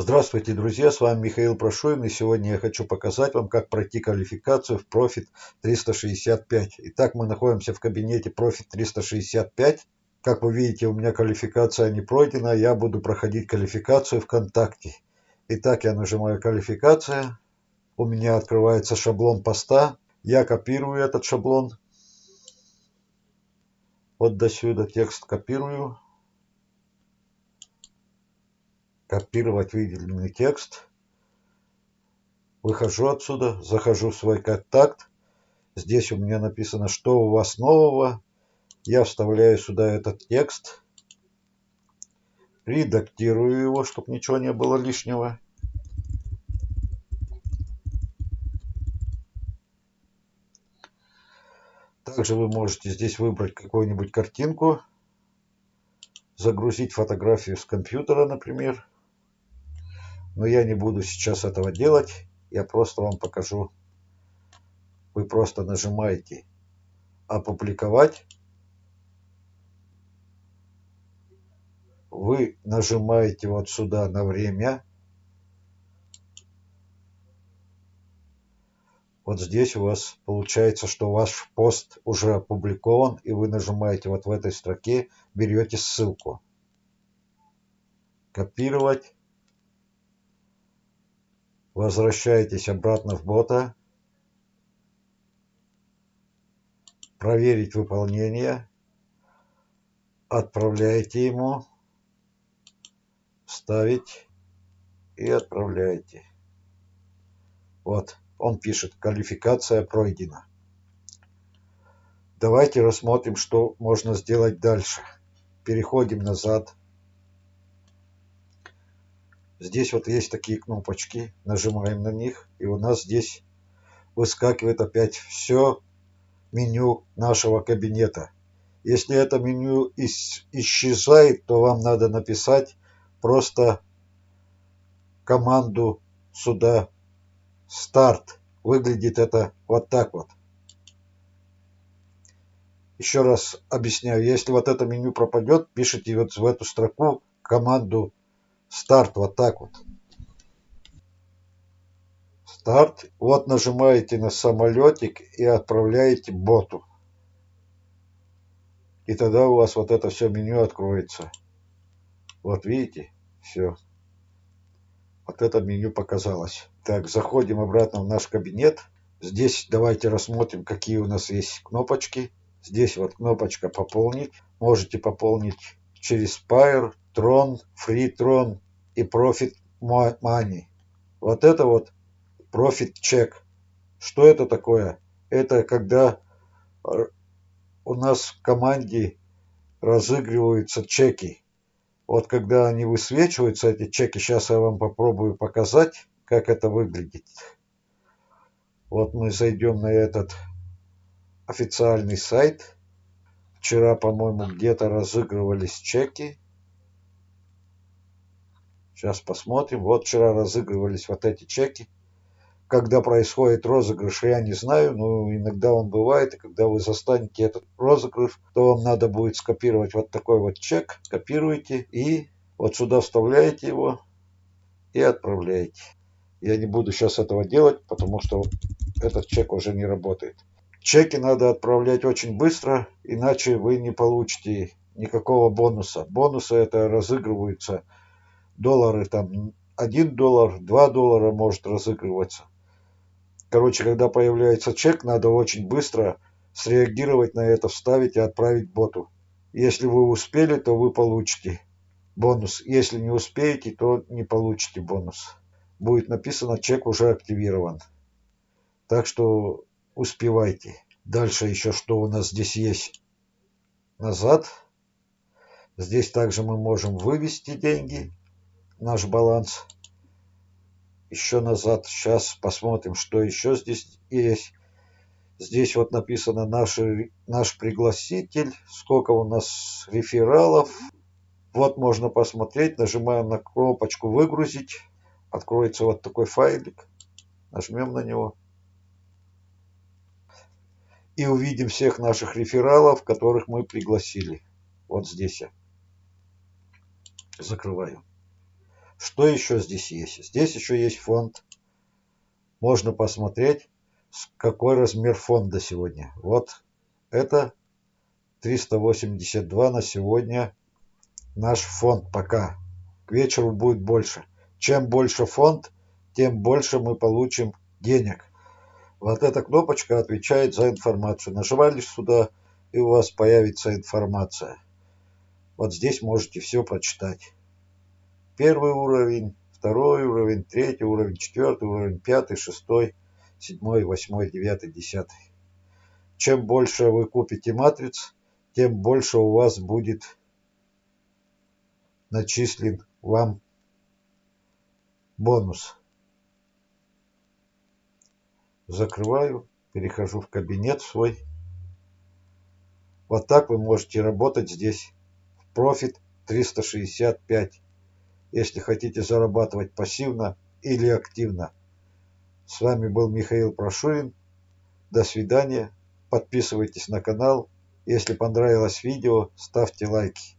Здравствуйте, друзья, с вами Михаил Прошуин, и сегодня я хочу показать вам, как пройти квалификацию в Profit 365. Итак, мы находимся в кабинете Profit 365. Как вы видите, у меня квалификация не пройдена, я буду проходить квалификацию ВКонтакте. Итак, я нажимаю «Квалификация», у меня открывается шаблон поста, я копирую этот шаблон, вот до сюда текст копирую, копировать выделенный текст. Выхожу отсюда, захожу в свой контакт. Здесь у меня написано, что у вас нового. Я вставляю сюда этот текст. Редактирую его, чтобы ничего не было лишнего. Также вы можете здесь выбрать какую-нибудь картинку, загрузить фотографию с компьютера, например. Но я не буду сейчас этого делать. Я просто вам покажу. Вы просто нажимаете «Опубликовать». Вы нажимаете вот сюда на время. Вот здесь у вас получается, что ваш пост уже опубликован, и вы нажимаете вот в этой строке, берете ссылку. Копировать Возвращаетесь обратно в бота. Проверить выполнение. Отправляете ему. Ставить. И отправляете. Вот, он пишет, квалификация пройдена. Давайте рассмотрим, что можно сделать дальше. Переходим назад. Здесь вот есть такие кнопочки, нажимаем на них, и у нас здесь выскакивает опять все меню нашего кабинета. Если это меню исчезает, то вам надо написать просто команду сюда старт. Выглядит это вот так вот. Еще раз объясняю, если вот это меню пропадет, пишите вот в эту строку команду Старт вот так вот. Старт. Вот нажимаете на самолетик и отправляете боту. И тогда у вас вот это все меню откроется. Вот видите? Все. Вот это меню показалось. Так, заходим обратно в наш кабинет. Здесь давайте рассмотрим, какие у нас есть кнопочки. Здесь вот кнопочка «Пополнить». Можете пополнить через Spire, Tron, FreeTron и Profit Money. Вот это вот Profit Check. Что это такое? Это когда у нас в команде разыгрываются чеки. Вот когда они высвечиваются, эти чеки, сейчас я вам попробую показать, как это выглядит. Вот мы зайдем на этот официальный сайт. Вчера, по-моему, где-то разыгрывались чеки. Сейчас посмотрим. Вот вчера разыгрывались вот эти чеки. Когда происходит розыгрыш, я не знаю, но иногда он бывает. И когда вы застанете этот розыгрыш, то вам надо будет скопировать вот такой вот чек. Копируете и вот сюда вставляете его и отправляете. Я не буду сейчас этого делать, потому что этот чек уже не работает. Чеки надо отправлять очень быстро, иначе вы не получите никакого бонуса. Бонусы это разыгрываются доллары там 1 доллар, 2 доллара может разыгрываться. Короче, когда появляется чек, надо очень быстро среагировать на это, вставить и отправить боту. Если вы успели, то вы получите бонус. Если не успеете, то не получите бонус. Будет написано, чек уже активирован. Так что успевайте. Дальше еще что у нас здесь есть. Назад. Здесь также мы можем вывести деньги. Наш баланс. Еще назад. Сейчас посмотрим, что еще здесь есть. Здесь вот написано наш, наш пригласитель. Сколько у нас рефералов. Вот можно посмотреть. Нажимаем на кнопочку «Выгрузить». Откроется вот такой файлик. Нажмем на него и увидим всех наших рефералов, которых мы пригласили. Вот здесь я закрываю. Что еще здесь есть? Здесь еще есть фонд. Можно посмотреть, какой размер фонда сегодня. Вот это 382 на сегодня наш фонд пока. К вечеру будет больше. Чем больше фонд, тем больше мы получим денег. Вот эта кнопочка отвечает за информацию. Нажимали сюда, и у вас появится информация. Вот здесь можете все прочитать. Первый уровень, второй уровень, третий уровень, четвертый уровень, пятый, шестой, седьмой, восьмой, девятый, десятый. Чем больше вы купите матриц, тем больше у вас будет начислен вам бонус. Закрываю, перехожу в кабинет свой. Вот так вы можете работать здесь. Профит 365. Если хотите зарабатывать пассивно или активно. С вами был Михаил Прошурин. До свидания. Подписывайтесь на канал. Если понравилось видео, ставьте лайки.